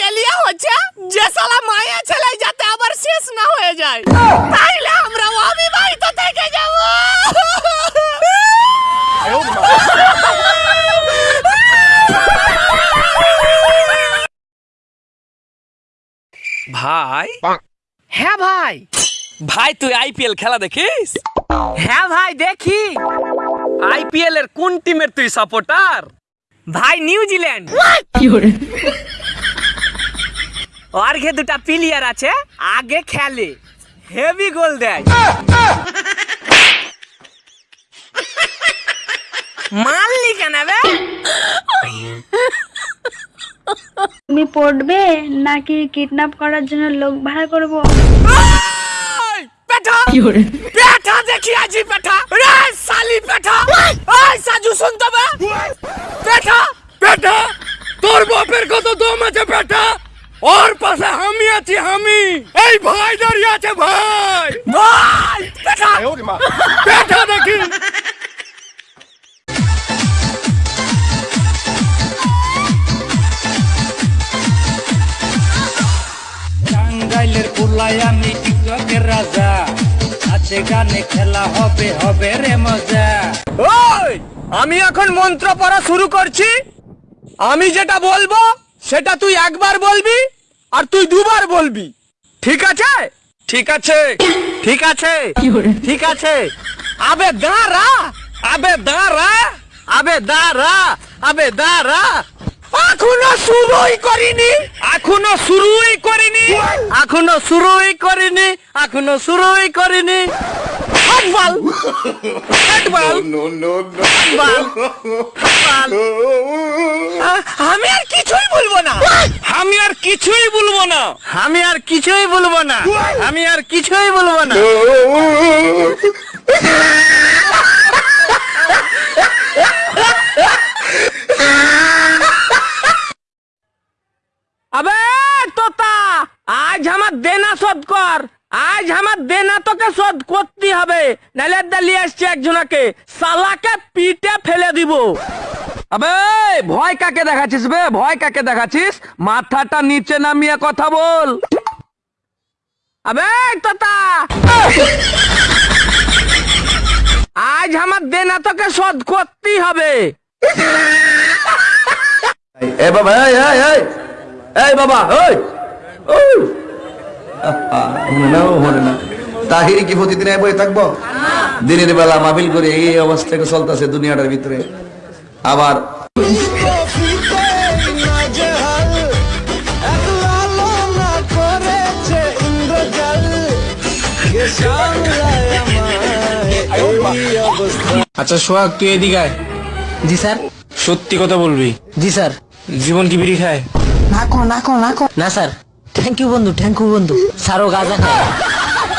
টেলিয়া হচ্ছে যে শালা মায়া ছেলে যাতে আবার শেষ না হয়ে যায়। তাইলে আমরা অবিবাহিত থেকে যাব। ভাই? হ্যাঁ ভাই। ভাই তুই আইপিএল খেলা দেখিস? হ্যাঁ ভাই দেখি। আইপিএল এর কোন টিমের তুই সাপোর্টার ভাই নিউজিল্যান্ড আর ঘে দুটা প্লেয়ার আছে আগে খেলে। হেভি গোল দেয়। মানলি কেন বে? তুমি পড়বে নাকি কিডন্যাপ করার জন্য লোক ভাড়া করব? পেঠা! পেঠা দেখি আজি পেঠা। রে সালি পেঠা। এই সাজু পেঠা বেটা তোর বাপের কত দম আছে বেটা ওর পাশে আমি আছি আমি। এই ভাই দাঁড়িয়ে আছে ভাই। ভাই পেঠা বেটা দেখি টাঙ্গাইলের আমি টিকটকের রাজা। আছে গানে খেলা হবে হবে রে মজা। ওই আমি এখন মন্ত্র পড়া শুরু করছি। আমি যেটা বলব সেটা তুই একবার বলবি। আর তুই দুবার বলবি। ঠিক আছে? ঠিক আছে। ঠিক আছে? ঠিক আছে? আবে দাঁড়া! আবে দাঁড়া! আবে দাঁড়া! আবে দাঁড়া! এখনও শুরুই করিনি। এখনও শুরুই করিনি। এখনও শুরুই করিনি। এখনও শুরুই করিনি। হাতবাল। হাতবাল। হাতবাল। হাতবাল। আ- আমি আর কিছুই বলব না আমি আর কিছুই বলব না আমি আর কিছুই বলব না। আমি আর কিছুই বলব না। আবে তোতা আজ আমার দেনা শোধ কর। আজ আমার দেনা তোকে শোধ করতে হবে। নাহলে দালিয়ে আসছে একজনাকে। সালাকে পিটে ফেলে দিব। আবে, ভয় কাকে দেখাচ্ছিস বে? ভয় কাকে দেখাচ্ছিস? মাথাটা নিচে নামিয়ে কথা বল। আবে আজ আমার দেনা তোকে শোধ করতেই হবে। এ বাবা, এই এই এই এই বাবা ওই তাহিরি কি প্রতিদিন থাকব? দিনের বেলা মাহফিল করে এই অবস্থা চলতেছে দুনিয়াটার ভিতরে। আবার আচ্ছা সোহাগ তুই এদিকে আয়। জি স্যার। সত্যি কথা বলবি। জি স্যার। জীবন কি বিড়ি খায়? নাকো নাকো নাকো না স্যার। থ্যাংক ইউ বন্ধু থ্যাংক ইউ বন্ধু। স্যারও গাঁজা খায়।